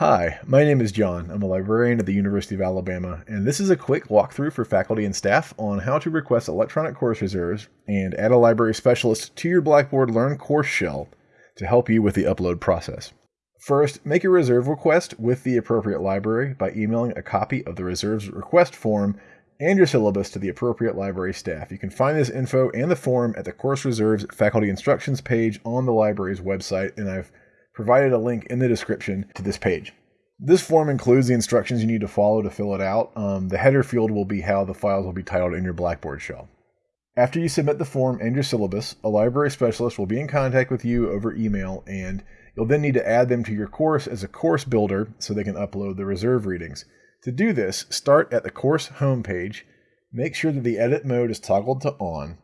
Hi, my name is John. I'm a librarian at the University of Alabama, and this is a quick walkthrough for faculty and staff on how to request electronic course reserves and add a library specialist to your Blackboard Learn course shell to help you with the upload process. First, make a reserve request with the appropriate library by emailing a copy of the reserves request form and your syllabus to the appropriate library staff. You can find this info and the form at the Course Reserves Faculty Instructions page on the library's website, and I've provided a link in the description to this page. This form includes the instructions you need to follow to fill it out. Um, the header field will be how the files will be titled in your Blackboard shell. After you submit the form and your syllabus, a library specialist will be in contact with you over email, and you'll then need to add them to your course as a course builder so they can upload the reserve readings. To do this, start at the course homepage, make sure that the edit mode is toggled to on,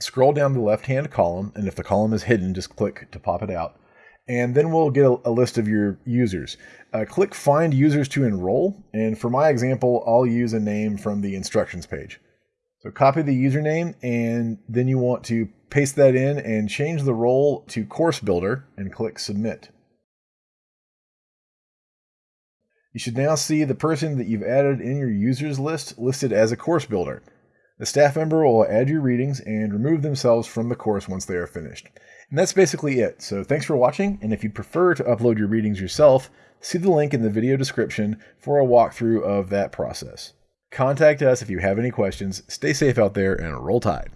scroll down the left-hand column, and if the column is hidden, just click to pop it out, and then we'll get a, a list of your users. Uh, click Find Users to Enroll, and for my example, I'll use a name from the instructions page. So copy the username, and then you want to paste that in and change the role to Course Builder, and click Submit. You should now see the person that you've added in your users list listed as a course builder. The staff member will add your readings and remove themselves from the course once they are finished. And that's basically it. So thanks for watching, and if you'd prefer to upload your readings yourself, see the link in the video description for a walkthrough of that process. Contact us if you have any questions. Stay safe out there and roll tide.